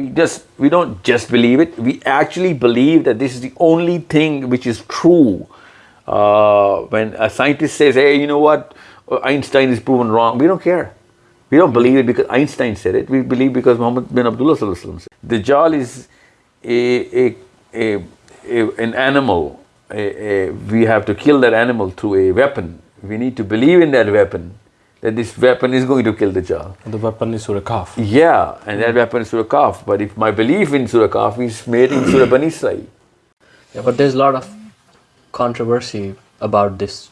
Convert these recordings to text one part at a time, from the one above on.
we just we don't just believe it. We actually believe that this is the only thing which is true. Uh, when a scientist says hey you know what? Einstein is proven wrong we don't care. We don't believe it because einstein said it. We believe because muhammad bin abdullah said dajjal is a, a, a, a an animal. We have to kill that animal through a weapon. We need to believe in that weapon that this weapon is going to kill Dajjal. And The weapon is Surah Kahf. Yeah, and that weapon is Surah Kahf. But if my belief in Surah Kahf is made in Surah Bani Israel. Yeah, but there's a lot of controversy about this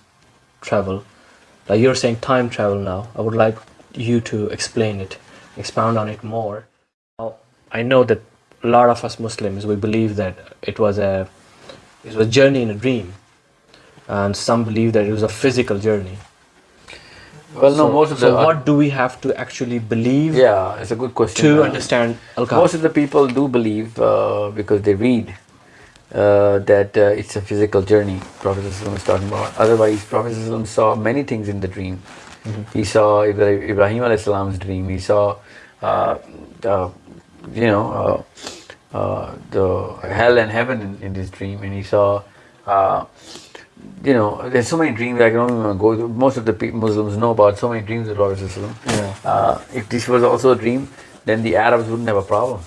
travel. Like you're saying time travel now. I would like you to explain it, expound on it more. Now, I know that a lot of us Muslims, we believe that it was a, it was a journey in a dream. And some believe that it was a physical journey well, no, most of the. So, what do we have to actually believe? Yeah, it's a good question. To uh, understand Al Most of the people do believe uh, because they read uh, that uh, it's a physical journey. Prophet is talking about. Otherwise, Prophet saw many things in the dream. Mm -hmm. He saw Ibrahim Salam's dream. He saw, uh, you know, uh, the hell and heaven in, in this dream, and he saw you know, there's so many dreams I can only go through. Most of the Muslims know about so many dreams of Prophet yeah. Uh, if this was also a dream, then the Arabs wouldn't have a problem.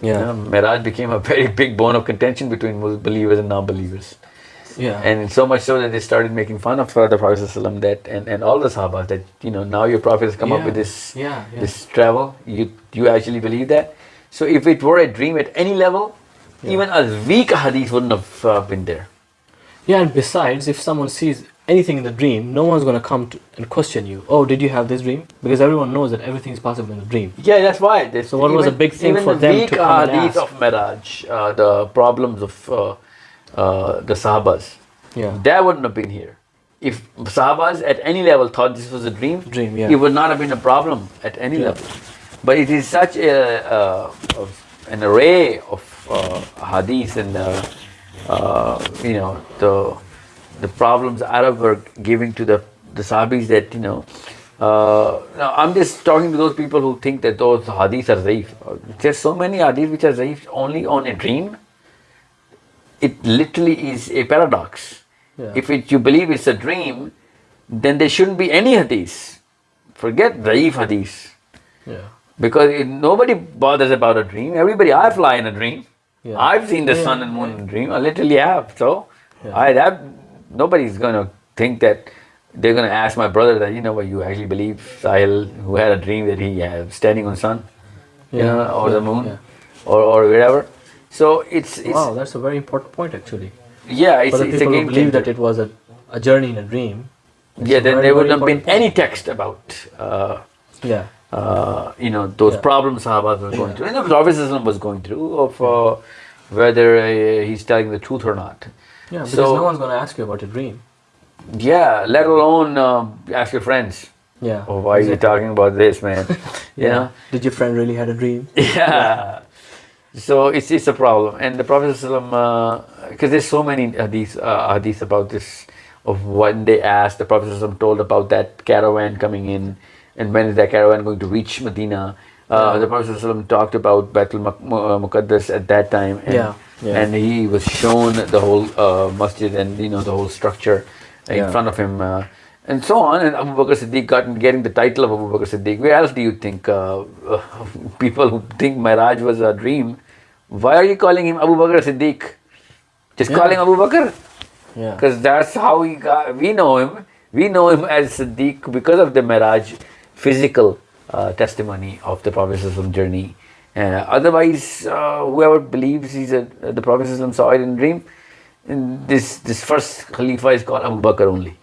Yeah. You know, Miraj became a very big bone of contention between believers and non-believers. Yeah. And so much so that they started making fun of the Prophet that and, and all the Sahabas that you know now your Prophet has come yeah. up with this yeah, yeah. this travel. You you actually believe that? So if it were a dream at any level, even a weak hadith wouldn't have uh, been there. Yeah, and besides, if someone sees anything in the dream, no one's going to come and question you. Oh, did you have this dream? Because everyone knows that everything is possible in the dream. Yeah, that's why. so what even, was a big thing for the them to come and ask? of Miraj, uh, the problems of uh, uh, the Sahabas, yeah. that wouldn't have been here. If Sahabas at any level thought this was a dream, dream yeah. it would not have been a problem at any yeah. level. But it is such a, uh, an array of uh, hadith and uh, you know, the the problems Arab were giving to the, the Sahabis that, you know, uh, now I'm just talking to those people who think that those hadiths are zaif. There's so many hadiths which are zaif only on a dream. It literally is a paradox. Yeah. If it, you believe it's a dream, then there shouldn't be any hadiths. Forget zaif hadiths. Yeah. Because it, nobody bothers about a dream. Everybody, I fly in a dream. Yeah. I've seen the yeah, sun and moon in dream. I literally have. So I have. Nobody's going to think that they're going to ask my brother that you know what you actually believe Sahil who had a dream that he was standing on sun, you know, or the moon, or or wherever. So it's, it's wow. That's a very important point actually. Yeah, it's, For the it's people who believe that it was a, a journey in a dream. Yeah, then there wouldn't have been any text about. Uh, yeah uh, you know, those yeah. problems Sahabas were going through, and the Prophet was going through of uh, whether uh, he's telling the truth or not. Yeah, because so, no one's going to ask you about your dream. Yeah, let alone um, ask your friends. Yeah. Oh, why exactly. are you talking about this, man? yeah. You know? Did your friend really had a dream? Yeah. yeah. So it's it's a problem, and the Prophet because uh, there's so many hadith uh, hadith about this of when they asked the Prophet told about that caravan coming in and when is that caravan going to reach Medina? Uh, the Prophet talked about Baitul uh, Muqaddas at that time, and, yeah, yeah. and he was shown the whole uh, masjid and you know the whole structure in yeah. front of him, uh, and so on. And Abu Bakr Siddiq got getting the title of Abu Bakr Siddiq. Where else do you think uh, people who think Miraj was a dream? Why are you calling him Abu Bakr Siddiq? Just call him Abu Bakr. Yeah. Because that's how we got. We know him. We know him as Siddiq because of the Miraj physical uh, testimony of the Prophet's journey. Uh, otherwise, uh, whoever believes he's a, the Prophet saw it in dream, this this first Khalifa is called Abu Bakr only.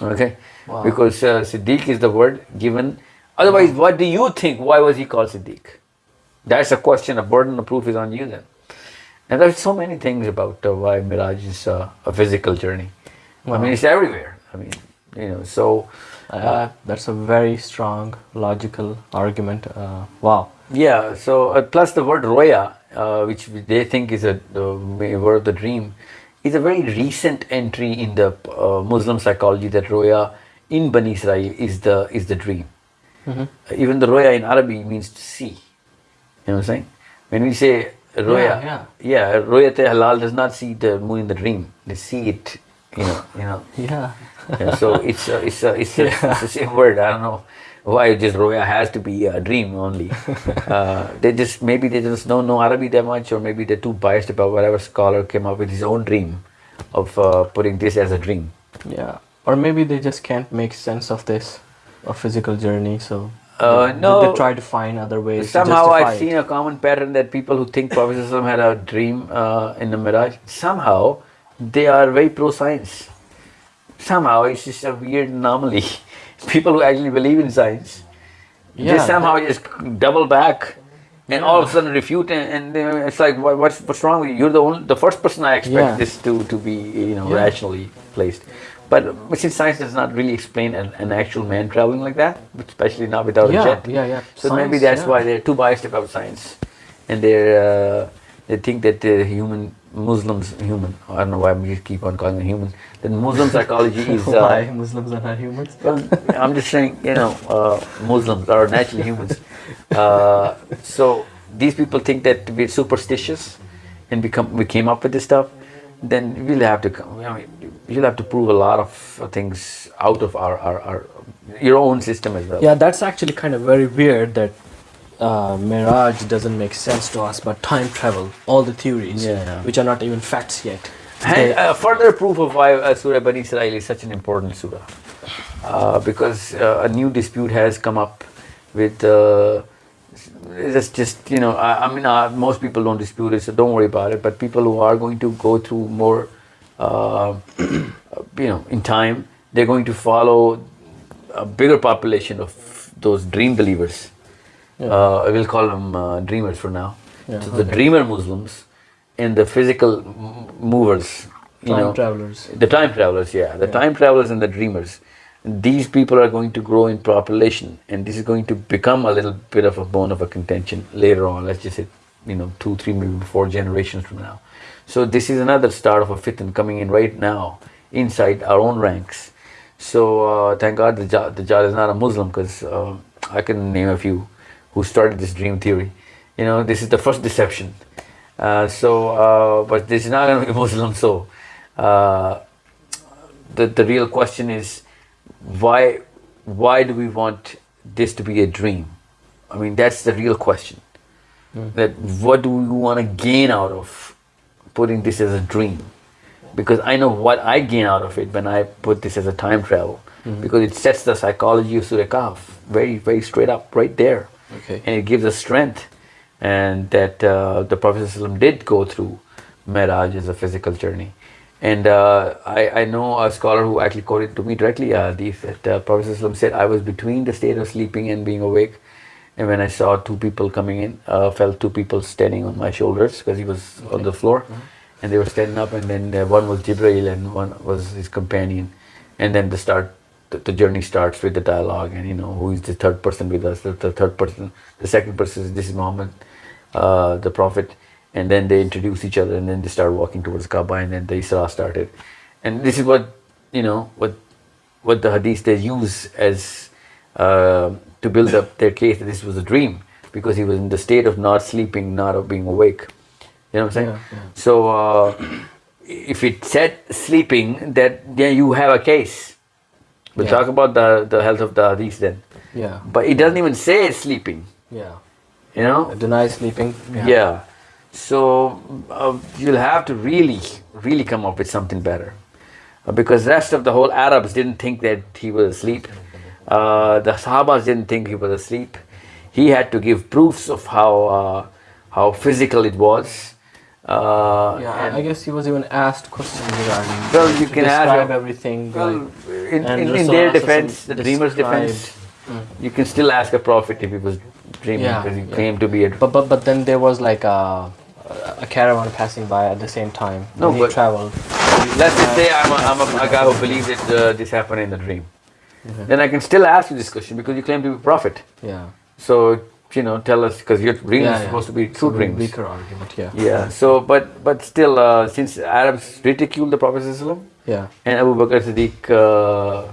Okay? Wow. Because uh, Siddiq is the word given. Otherwise, wow. what do you think? Why was he called Siddiq? That's a question, a burden of proof is on you then. And there's so many things about uh, why Miraj is uh, a physical journey. Wow. I mean, it's everywhere. I mean, you know, so uh, that's a very strong logical argument. Uh, wow. Yeah. So uh, plus the word roya, uh, which they think is a word of the dream, is a very recent entry in the uh, Muslim psychology. That roya in Bani Israel is the is the dream. Mm -hmm. Even the roya in Arabic means to see. You know what I'm saying? When we say roya, yeah. yeah, royat hilal does not see the moon in the dream. They see it, you know, you know. Yeah. Yeah, so it's a, it's a, it's, a, it's the same word. I don't know why just roya has to be a dream only. Uh, they just maybe they just don't know Arabic that much, or maybe they're too biased about whatever scholar came up with his own dream of uh, putting this as a dream. Yeah. Or maybe they just can't make sense of this, a physical journey. So Uh, they, no. they try to find other ways. Somehow I've it. seen a common pattern that people who think Prophet had a dream uh, in the Miraj somehow they are very pro-science. Somehow it's just a weird anomaly. People who actually believe in science, they Yeah, somehow just double back and all of a sudden refute and, and it's like what, what's what's wrong with you? You're the only, the first person I expect Yeah. this to to be you know Yeah. rationally placed. But since science does not really explain an, an actual man traveling like that, especially not without a jet, yeah, yeah. so maybe that's yeah. why they're too biased about science, and they're uh, they think that the human Muslims human. I don't know why we keep on calling them human. That Muslim psychology is. Why Uh, Muslims are not humans? well, I'm just saying, you know, uh, Muslims are naturally humans. Uh, so these people think that we're superstitious, and become we came up with this stuff. Then we'll have to. come- I mean, you'll have to prove a lot of things out of our, our, our your own system as well. Yeah, that's actually kind of very weird that uh, Miraj doesn't make sense to us, but time travel, all the theories, Yeah. which are not even facts yet. And uh, further proof of why uh, Surah Bani Israel is such an important surah. Uh, because uh, a new dispute has come up with. Uh, it's just, you know, I, I mean, uh, most people don't dispute it, so don't worry about it. But people who are going to go through more, uh, you know, in time, they're going to follow a bigger population of those dream believers. Uh, we'll call them uh, dreamers for now. So the dreamer Muslims and the physical m- movers, you Time know, travelers. the time travelers, yeah, the time travelers and the dreamers. These people are going to grow in population, and this is going to become a little bit of a bone of a contention later on. Let's just say, you know, two, three, maybe four generations from now. So this is another start of a fitna coming in right now inside our own ranks. So uh, thank God the the is not a Muslim because uh, I can name a few who started this dream theory. You know, this is the first deception. Uh, so, uh, but this is not going to be Muslim. So, uh, the the real question is, why why do we want this to be a dream? I mean, that's the real question. That what do we want to gain out of putting this as a dream? Because I know what I gain out of it when I put this as a time travel. Because it sets the psychology of Surah Kahf very, very straight up, right there Okay. and it gives us strength and that uh, the prophet did go through Miraj as a physical journey. And uh, I, I know a scholar who actually quoted to me directly uh, hadith that uh, prophet said I was between the state of sleeping and being awake and when I saw two people coming in uh, felt two people standing on my shoulders because he was on the floor and they were standing up and then uh, one was Jibreel and one was his companion and then the start the, the journey starts with the dialogue and you know who is the third person with us the, the third person the second person is this is Muhammad uh, the prophet. And then they introduce each other and then they start walking towards Kaaba and then the Isra started. And this is what you know what what the hadith they use as uh, to build up their case that this was a dream because he was in the state of not sleeping not of being awake. You know what I'm saying? Yeah, yeah. so uh, if it said sleeping that then you have a case We'll Yeah. talk about the, the health of the hadith then. Yeah. But it doesn't even say it's sleeping, Yeah. you know? Deny sleeping. Yeah. So uh, you'll have to really, really come up with something better. Uh, because rest of the whole Arabs didn't think that he was asleep. Uh, the Sahabas didn't think he was asleep. He had to give proofs of how uh, how physical it was. Uh, Yeah, I- guess he was even asked questions regarding. Well, you can ask describe your- everything. Well, like, in, in, in their defense, the dreamer's defense, described- you can still ask a prophet if he was dreaming Yeah, because he yeah. claimed to be a. But but but then there was like a a caravan passing by at the same time. No, when but- he traveled. Let's just say I'm a, I'm a, a guy who believes that uh, this happened in the dream. Then I can still ask you this question because you claim to be a prophet. Yeah. So you know, tell us because your dreams yeah, are yeah. supposed to be true very dreams. Weaker argument. Yeah. Yeah. So, but but still, uh, since Arabs ridiculed the Prophet Yeah. and Abu Bakr Siddiq, uh,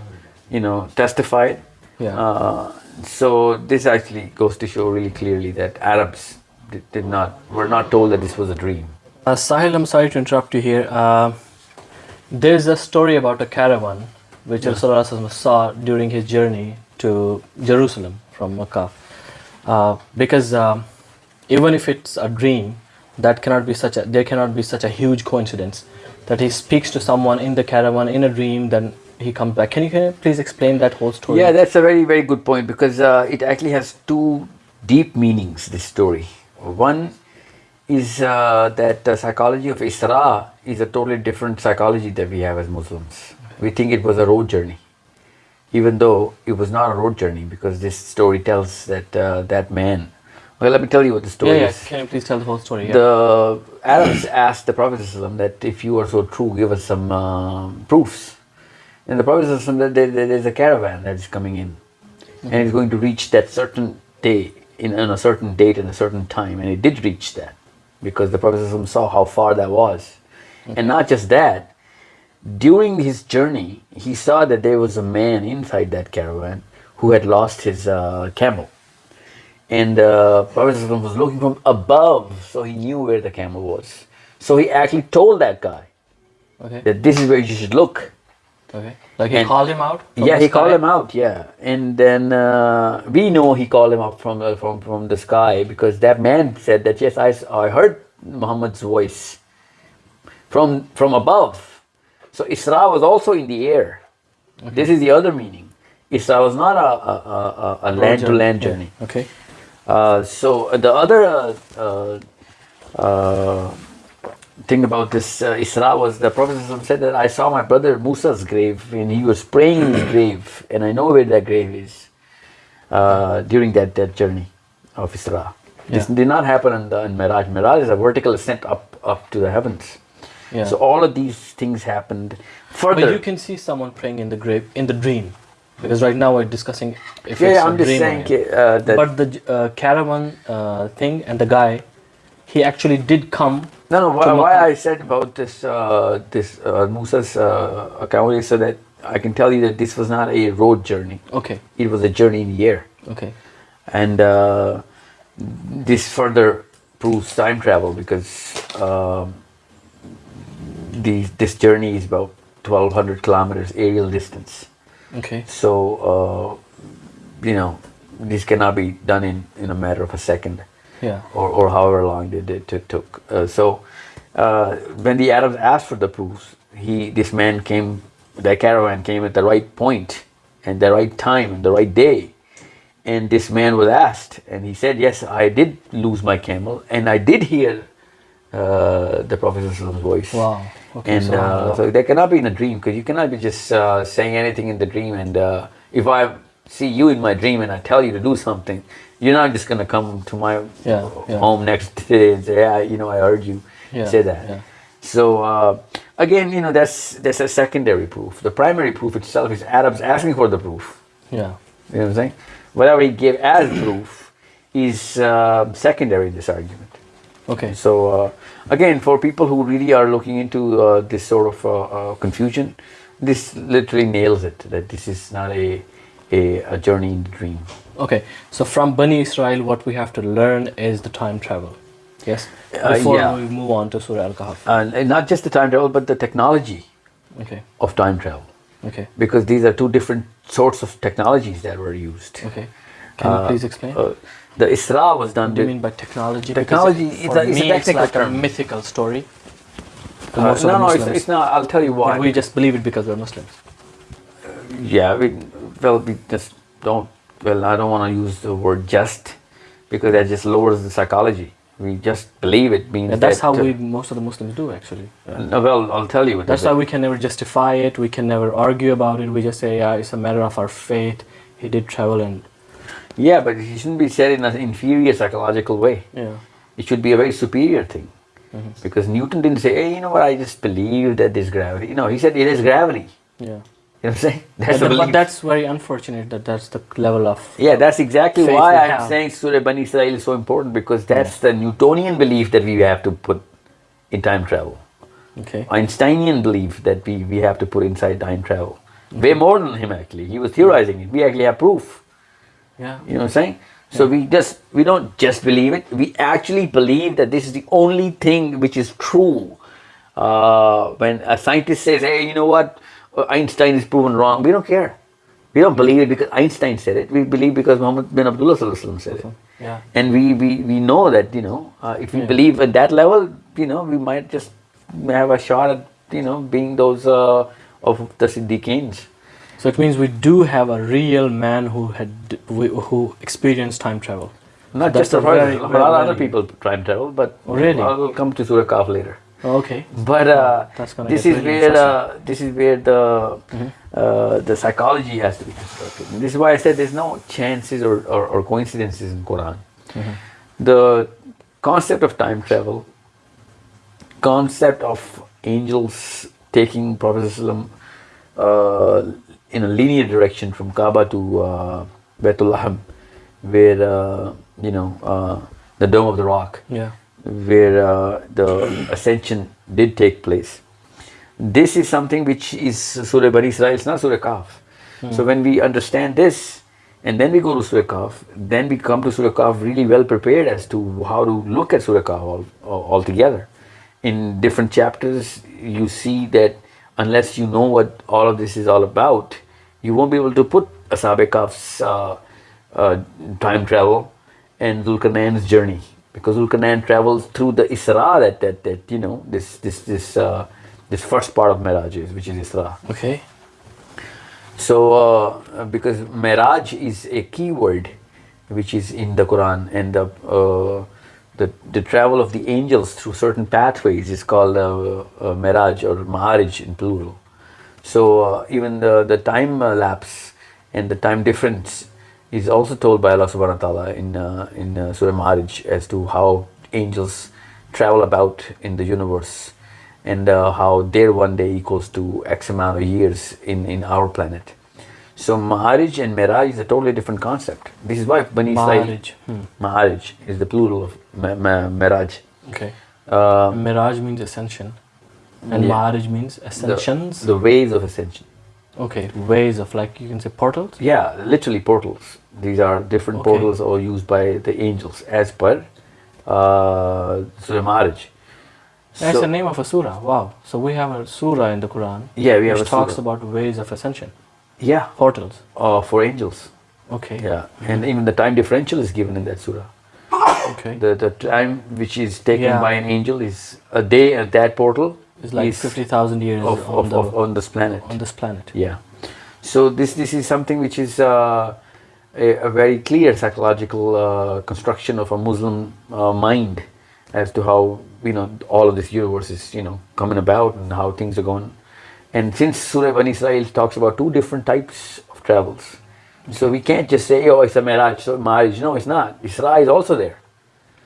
you know, testified. Yeah. Uh, so this actually goes to show really clearly that Arabs did, did not were not told that this was a dream. Uh, Sahil, I'm sorry to interrupt you here. Uh, there's a story about a caravan which Rasulullah SAW saw during his journey to Jerusalem from Makkah. Uh, because um, even if it's a dream, that cannot be such a there cannot be such a huge coincidence that he speaks to someone in the caravan in a dream, then he comes back. Can you, can you please explain that whole story? Yeah, that's a very very good point because uh, it actually has two deep meanings. This story. One is uh, that the psychology of Isra is a totally different psychology that we have as Muslims. We think it was a road journey, even though it was not a road journey because this story tells that uh, that man well let me tell you what the story yeah, yeah. is can you please tell the whole story yeah. the arabs asked the prophet that if you are so true give us some uh, proofs and the prophet that there's a caravan that is coming in okay. and it's going to reach that certain day in, on a certain date and a certain time and it did reach that because the prophet saw how far that was okay. and not just that during his journey, he saw that there was a man inside that caravan who had lost his uh, camel and uh, Prophet was looking from above, so he knew where the camel was. So he actually told that guy okay. that this is where you should look. Okay. Like he And- called him out? yeah, he called him out. Yeah, and then uh, we know he called him up from the, from from the sky because that man said that yes, I I heard Muhammad's voice from from above. So Isra was also in the air. This is the other meaning. Isra was not a a, a, a- land to land Yeah. journey. Okay. Uh, so uh, the other uh, uh, uh, thing about this uh, Isra was the Prophet said that I saw my brother Musa's grave and he was praying in his grave and I know where that grave is uh, during that, that journey of Isra. This did not happen in, the, in Miraj. Miraj is a vertical ascent up, up to the heavens. Yeah. So all of these things happened further. But you can see someone praying in the grave in the dream, because right now we're discussing if yeah, it's yeah, a I'm just dream or saying uh, that But the uh, caravan uh, thing and the guy, he actually did come. No, no. Why, why I said about this, uh, this uh, Musa's uh, account is so that I can tell you that this was not a road journey. Okay. It was a journey in the air, Okay. and uh, this further proves time travel because um, the this journey is about 1,200 kilometers aerial distance. Okay. So uh, you know this cannot be done in in a matter of a second Yeah. or, or however long it, it, took. Uh, so uh, when the Arabs asked for the proofs, he this man came, that caravan came at the right point and the right time and the right day. And this man was asked, and he said, "Yes, I did lose my camel, and I did hear uh, the Prophet's voice." Wow. Okay. and so, uh, so that cannot be in a dream because you cannot be just uh, saying anything in the dream. And uh, if I see you in my dream and I tell you to do something, you're not just gonna come to my Yeah, yeah. home next day and say, "Yeah, you know, I heard you Yeah, say that." So uh, again, you know, that's that's a secondary proof. The primary proof itself is Adam's asking for the proof. yeah. You know what I'm saying? Whatever he gave as proof is uh, secondary in this argument. Okay. So uh, again, for people who really are looking into uh, this sort of uh, uh, confusion, this literally nails it. That this is not a a, a journey in the dream. Okay. So from Bani Israel, what we have to learn is the time travel. Yes. Uh, Before yeah. we move on to Surah Al Kahf. And, and not just the time travel, but the technology Okay. of time travel, Okay. because these are two different sorts of technologies that were used. Okay. Can you please explain? Uh, the Isra was done What do you mean by technology? Technology, Because it's a- it's a it's technical like term. a mythical story. To Uh, no, no, it's, it's not. I'll tell you why. But we just believe it because we're Muslims. Yeah, we, well, we just don't. Well, I don't want to use the word "just" because that just lowers the psychology. We just believe it means And that's that, how uh, we most of the Muslims do actually. No, well, I'll tell you. That's why we can never justify it. We can never argue about it. We just say, yeah, it's a matter of our faith. He did travel, and Yeah, but it shouldn't be said in an inferior psychological way. yeah, It should be a very superior thing. Mm-hmm. Because Newton didn't say, hey, you know what, I just believe that there's gravity. No, he said it is gravity. yeah. You know what I'm saying? That's But, the but that's very unfortunate that that's the level of Yeah, that's exactly why I'm have. saying Surah Bani Israel is so important because that's the Newtonian belief that we have to put in time travel. okay. Einsteinian belief that we, we have to put inside time travel. Way more than him actually. He was theorizing it. We actually have proof. Yeah. You know what I'm saying? So we just we don't just believe it. We actually believe that this is the only thing which is true. Uh, when a scientist says, "Hey, you know what? Uh, Einstein is proven wrong," we don't care. We don't believe it because Einstein said it. We believe because Muhammad bin Abdullah sallallahu alaihi wasallam said it. Yeah. And we, we, we know that, you know, uh, if we believe at that level, you know, we might just have a shot at, you know, being those uh, of the Siddiqeens. So it means we do have a real man who had who experienced time travel. Not That's just a very- a lot of other people time travel, but Oh, really? I will come to Surah Kahf later. Okay. But uh, this is really where uh, this is where the uh, the psychology has to be constructed. And this is why I said there's no chances or, or, or coincidences in Quran. The concept of time travel, concept of angels taking Prophet uh, in a linear direction from Kaaba to uh, where uh, you know uh, the Dome of the Rock Yeah. where uh, the ascension did take place. This is something which is Surah Bani Israel, it's not Surah Kahf. So when we understand this, and then we go to Surah Kahf, then we come to Surah Kahf really well prepared as to how to look at Surah Kahf all, all, altogether. In different chapters, you see that unless you know what all of this is all about, you won't be able to put Ashab Kahf's uh, uh, time travel and Zulkarnain's journey because Zulkarnain travels through the Isra that, that, that you know this this this uh, this first part of Miraj is which is Isra. Okay. So uh, because Miraj is a key word which is in the Quran and the uh, the, the travel of the angels through certain pathways is called uh, uh, Miraj or maharaj in plural. So uh, even the, the time uh, lapse and the time difference is also told by Allah subhanahu wa ta'ala in, uh, in uh, Surah Maharij as to how angels travel about in the universe and how their one day equals to X amount of years in, in our planet. So Maharaj and Miraj is a totally different concept. This is why Bani Maharij. Hmm. Maharij is the plural of Ma- Ma- Miraj. Okay. Uh, Miraj means ascension, and Yeah. Maharij means ascensions. the ways of ascension. okay, ways of like you can say portals. Yeah, literally portals. These are different Okay. portals or used by the angels as per uh, Surah Maharij. That's So- the name of a surah. Wow. So we have a surah in the Quran. Yeah, we have which talks surah. about ways of ascension, Yeah, portals. uh, for angels. Okay. Yeah, and even the time differential is given in that surah. Okay. The the time which is taken Yeah. by an angel is a day at that portal it's like is fifty thousand years of, on of, the of, on this planet. on this planet. Yeah. So this this is something which is uh, a, a very clear psychological uh, construction of a Muslim uh, mind as to how you know all of this universe is you know coming about and how things are going. And since Surah Bani Israel talks about two different types of travels, so we can't just say oh it's a Miraj, so Maharaj. No, it's not. Isra is also there.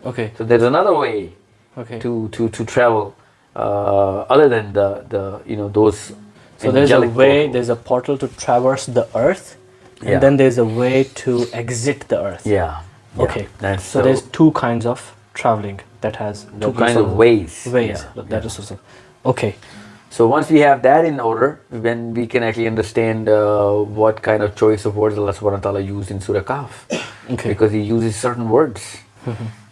Okay. So there's another way Okay. to to to travel uh, other than the the you know those. So there's a way, portals. there's a portal to traverse the earth, and Yeah. then there's a way to exit the earth. Yeah. yeah. Okay. That's So there's two kinds of traveling that has two kinds of ways. Ways. Yeah, That is also. Okay. So once we have that in order, then we can actually understand uh, what kind of choice of words Allah subhanahu wa ta'ala used in Surah Kahf. Okay. Because He uses certain words.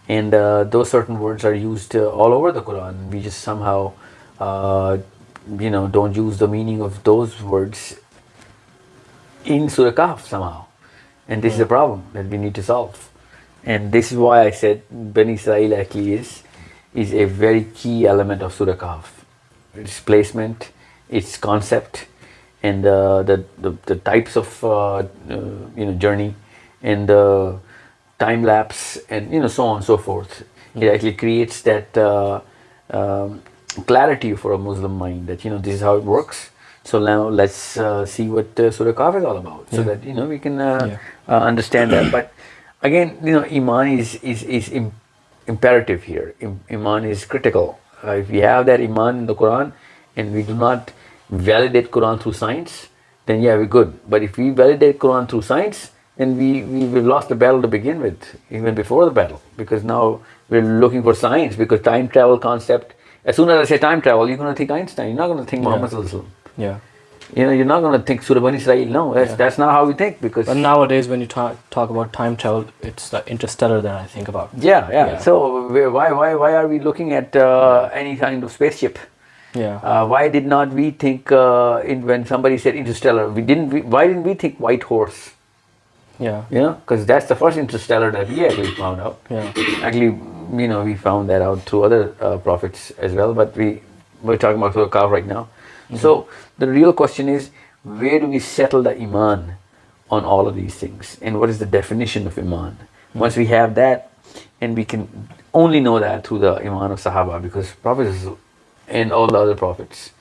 and uh, those certain words are used uh, all over the Quran. We just somehow, uh, you know, don't use the meaning of those words in Surah Kahf somehow. And this is a problem that we need to solve. And this is why I said Bani Israel actually is, is a very key element of Surah Kahf. Its placement, its concept, and uh, the, the, the types of uh, uh, you know journey and the time lapse and you know so on and so forth. It actually creates that uh, um, clarity for a Muslim mind that you know this is how it works. So now let's uh, see what uh, Surah Kahf is all about, so that you know we can uh, Yeah. uh, understand that. But again, you know, iman is is is im- imperative here. Im- iman is critical. Uh, if we have that iman in the Quran, and we do not validate Quran through science, then yeah, we're good. But if we validate Quran through science, then we, we we've lost the battle to begin with, even before the battle, because now we're looking for science. Because time travel concept, as soon as I say time travel, you're going to think Einstein. You're not going to think Muhammad. Sallallahu Yeah. You know, you're not going to think Surah Bani Israel. No, that's, that's not how we think because But nowadays, when you talk talk about time travel, it's the interstellar that I think about. yeah, yeah, Yeah. So why why why are we looking at uh, any kind of spaceship? Yeah. Uh, why did not we think uh, in when somebody said interstellar? We didn't. We, why didn't we think white horse? yeah. You know, because that's the first interstellar that we actually found out. Yeah. Actually, you know, we found that out through other uh, prophets as well, but we we're talking about Surah right now. So the real question is, where do we settle the iman on all of these things, and what is the definition of iman? Once we have that, and we can only know that through the iman of Sahaba, because prophets and all the other prophets,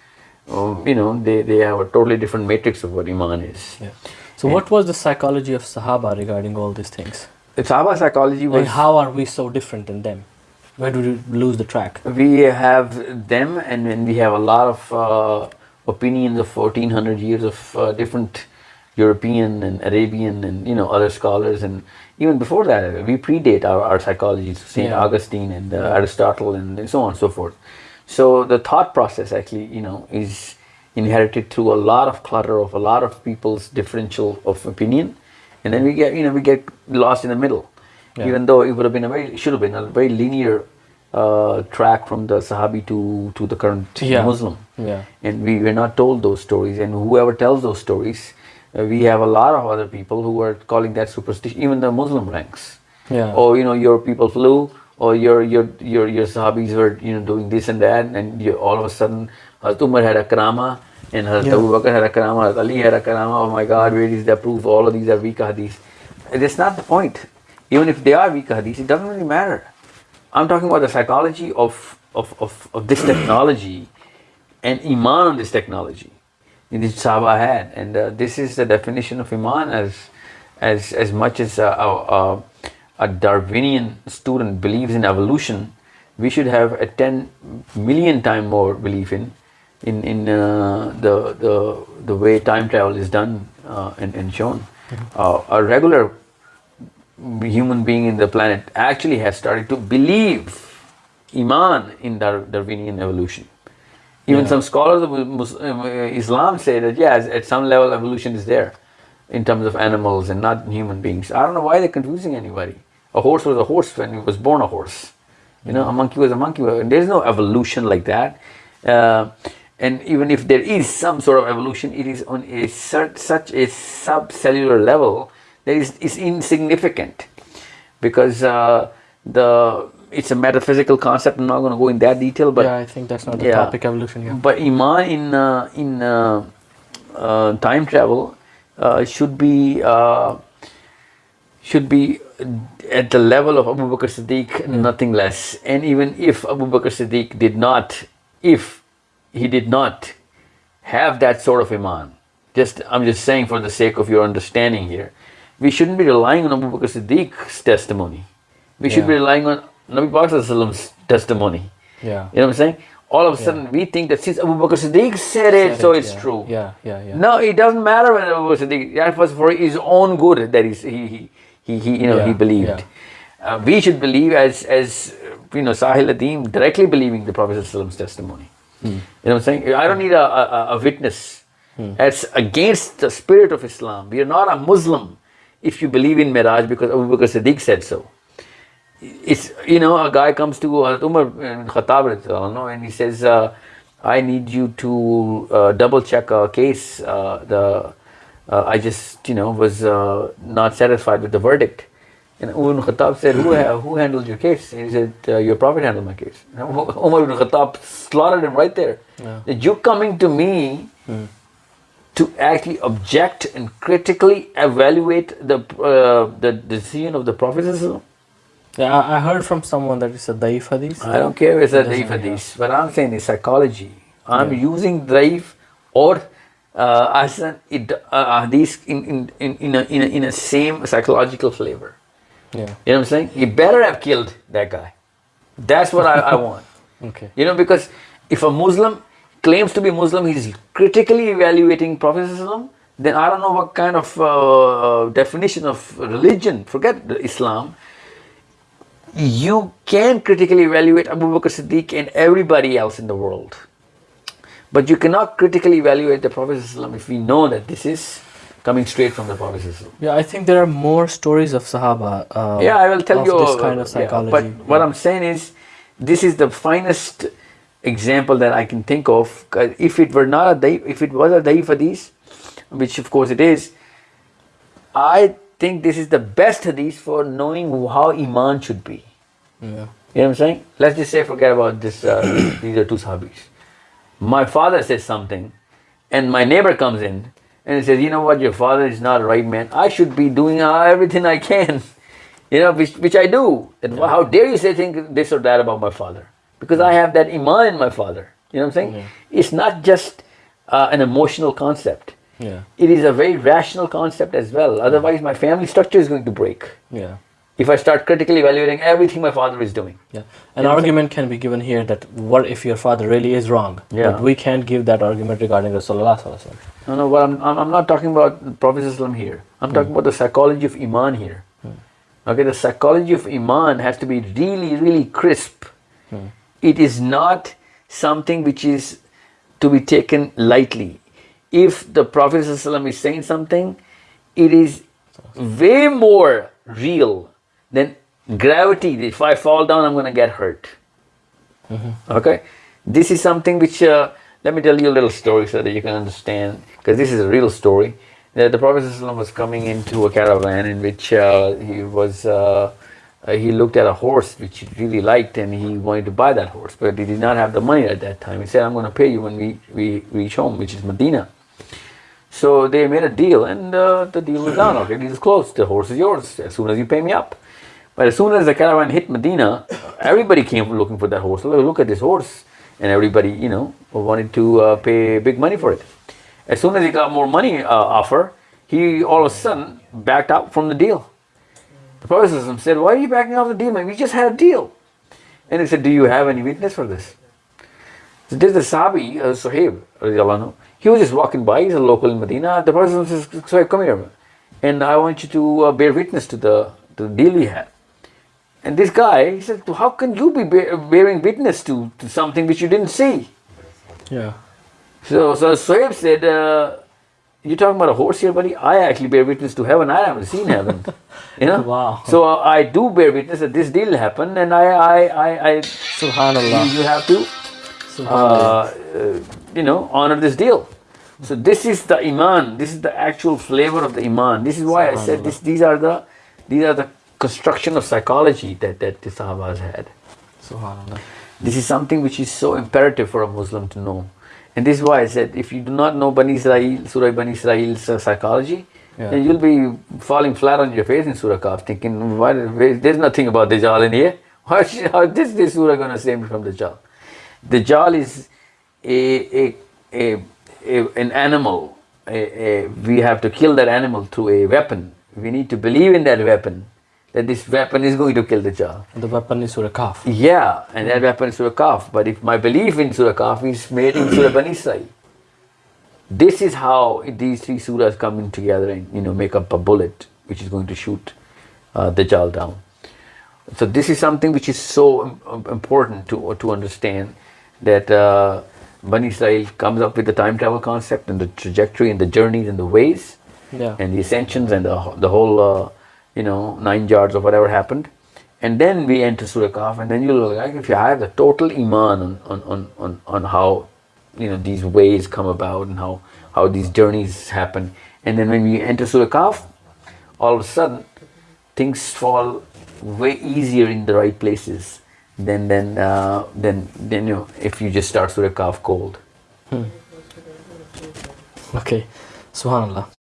um, you know, they they have a totally different matrix of what iman is. Yeah. So, what was the psychology of Sahaba regarding all these things? The Sahaba psychology was And how are we so different than them? Where do we lose the track? we have them and then we have a lot of uh, opinions of 1400 years of uh, different european and arabian and you know other scholars. And even before that we predate our, our psychology saint Yeah. augustine and uh, aristotle and so on and so forth. So the thought process actually you know is inherited through a lot of clutter of a lot of people's differential of opinion. And then we get you know we get lost in the middle. Yeah. even though it would have been a very should have been a very linear uh, track from the Sahabi to to the current Yeah. Muslim. Yeah. And we were not told those stories, and whoever tells those stories, uh, we have a lot of other people who are calling that superstition. Even the Muslim ranks. Yeah. Or you know, your people flew, or your your your your Sahabis were you know doing this and that, and you, all of a sudden, Hazrat Umar had a karama, and Hazrat Yeah. Abu Bakr had a karama, Hazrat Ali had a karama. Oh my God, where is that proof? All of these are weak hadiths. That's not the point. Even if they are weak hadiths, it doesn't really matter. I'm talking about the psychology of, of, of, of this technology and Iman on this technology. In this Sahaba had. And uh, this is the definition of Iman as, as, as much as a, a, a, Darwinian student believes in evolution, we should have a 10 million time more belief in in, in uh, the, the, the way time travel is done uh, and, and shown. Uh, a regular human being in the planet actually has started to believe Iman in Dar- Darwinian evolution. Even Yeah. some scholars of Mus- um, uh, Islam say that yes, at some level evolution is there in terms of animals and not human beings. I don't know why they're confusing anybody. A horse was a horse when he was born a horse. You know, a monkey was a monkey. There's no evolution like that. Uh, and even if there is some sort of evolution, it is on a such a subcellular level that is, is insignificant because uh, the it's a metaphysical concept. I'm not going to go in that detail, but yeah, I think that's not the yeah. topic evolution here. but iman in uh, in uh, uh, time travel uh, should be uh, should be at the level of Abu Bakr Siddiq, nothing less. And even if Abu Bakr Siddiq did not, if he did not have that sort of iman, just I'm just saying for the sake of your understanding here, we shouldn't be relying on Abu Bakr Siddiq's testimony. We should be relying on Nabi Prophet's testimony. Yeah. You know what I'm saying? All of a sudden, we think that since Abu Bakr Siddiq said it, Said so it, it's yeah. true. Yeah, yeah, yeah. No, it doesn't matter when Abu Bakr Siddiq. That was for his own good that he, he, he, he, you know, he believed. yeah. Uh, we should believe as, as you know, Sahil Adim directly believing the Prophet's testimony. Hmm. You know what I'm saying? I don't need a, a, a witness. That's against the spirit of Islam. We are not a Muslim if you believe in Miraj because Abu Bakr Siddiq said so. It's you know a guy comes to Hazrat Umar bin Khattab and he says uh, I need you to uh, double check a case uh, the uh, I just you know was uh, not satisfied with the verdict. And Umar bin Khattab said who, ha- who handled your case? And he said uh, your prophet handled my case. And Umar bin Khattab slaughtered him right there. Yeah. that you coming to me to actually object and critically evaluate the uh, the decision of the prophet Yeah, I, heard from someone that it's a daif hadith. I don't care if it's a daif hadith, but I'm saying it's psychology. I'm Yeah. using daif or uh, as an it, uh, hadith in, in, in, in, a, in, a, in a same psychological flavor. Yeah. You know what I'm saying? He better have killed that guy. That's what I, I want. Okay. You know, because if a Muslim claims to be Muslim, he's critically evaluating Prophet Islam. then I don't know what kind of uh, definition of religion, forget Islam. You can critically evaluate Abu Bakr Siddiq and everybody else in the world. But you cannot critically evaluate the Prophet if we know that this is coming straight from the Prophet. Yeah, I think there are more stories of Sahaba. Uh, yeah, I will tell you this kind of psychology. Yeah, but yeah. what I'm saying is, this is the finest example that I can think of. If it were not a daif, if it was a daif hadith, which of course it is, I think this is the best hadith for knowing how iman should be. yeah. You know what I'm saying? Let's just say, forget about this. Uh, these are two sahabis. My father says something, and my neighbor comes in and he says, "You know what? Your father is not a right man. I should be doing uh, everything I can, you know, which, which I do. And how dare you say think this or that about my father? Because I have that iman in my father. You know what I'm saying? It's not just uh, an emotional concept. Yeah. It is a very rational concept as well. Otherwise, my family structure is going to break Yeah. if I start critically evaluating everything my father is doing. Yeah. An argument can be given here that what if your father really is wrong? Yeah. But we can't give that argument regarding Rasulullah. sallallahu alaihi wasallam. No, no, but I'm, I'm not talking about Prophet Islam here. I'm hmm. talking about the psychology of Iman here. Hmm. Okay, the psychology of Iman has to be really, really crisp. Hmm. It is not something which is to be taken lightly. If the Prophet ﷺ is saying something, it is way more real than gravity. If I fall down, I'm going to get hurt. Okay, this is something which uh, let me tell you a little story so that you can understand because this is a real story. That the Prophet ﷺ was coming into a caravan in which uh, he was uh, uh, he looked at a horse which he really liked and he wanted to buy that horse, but he did not have the money at that time. He said, "I'm going to pay you when we, we reach home, which is Medina." So they made a deal, and uh, the deal was done. Okay, deal is closed. The horse is yours as soon as you pay me up. But as soon as the caravan hit Medina, everybody came looking for that horse. Look, look at this horse, and everybody, you know, wanted to uh, pay big money for it. As soon as he got more money uh, offer, he all of a sudden backed out from the deal. The Prophet said, "Why are you backing off the deal, man? We just had a deal." And he said, "Do you have any witness for this?" So there's the Sahabi, uh, Suhaib, he was just walking by, he's a local in Medina. The Prophet says, Suhaib, come here, and I want you to uh, bear witness to the, to the deal we had. And this guy, he said, how can you be bearing witness to, to something which you didn't see? Yeah. So, so Suhaib said, uh, you're talking about a horse here, buddy? I actually bear witness to heaven. I haven't seen heaven. You know? Wow. So uh, I do bear witness that this deal happened, and I, I, I, I Subhanallah. you have to uh, uh, you know, honor this deal. So this is the iman. This is the actual flavor of the iman. This is why I said this. These are the, these are the construction of psychology that that the Sahabas had. Subhanallah. This is something which is so imperative for a Muslim to know. And this is why I said if you do not know Bani Israel, Surah Bani Israel's uh, psychology, Yeah. then you'll be falling flat on your face in Surah Kahf, thinking, why, there's nothing about Dajjal in here. How, is- how is this, this Surah going to save me from Dajjal? Dajjal is a, a, a, a, an animal. A, a, we have to kill that animal through a weapon. We need to believe in that weapon, that this weapon is going to kill Dajjal. The weapon is Surah Kahf. Yeah, and that weapon is Surah Kahf. But if my belief in Surah Kahf is made in Surah Bani Israel, this is how these three surahs come in together and you know make up a bullet which is going to shoot uh, Dajjal down. So this is something which is so important to to understand that uh, Bani Israel comes up with the time travel concept and the trajectory and the journeys and the ways Yeah. and the ascensions and the, the whole, uh, you know, nine yards of whatever happened. And then we enter Surah Kahf, and then you'll like if you have the total iman on, on, on, on, on how, you know, these ways come about and how, how these journeys happen. And then when we enter Surah Kahf, all of a sudden, things fall way easier in the right places than, than, uh, than, than you know, if you just start Surah Kahf cold. Okay. Subhanallah.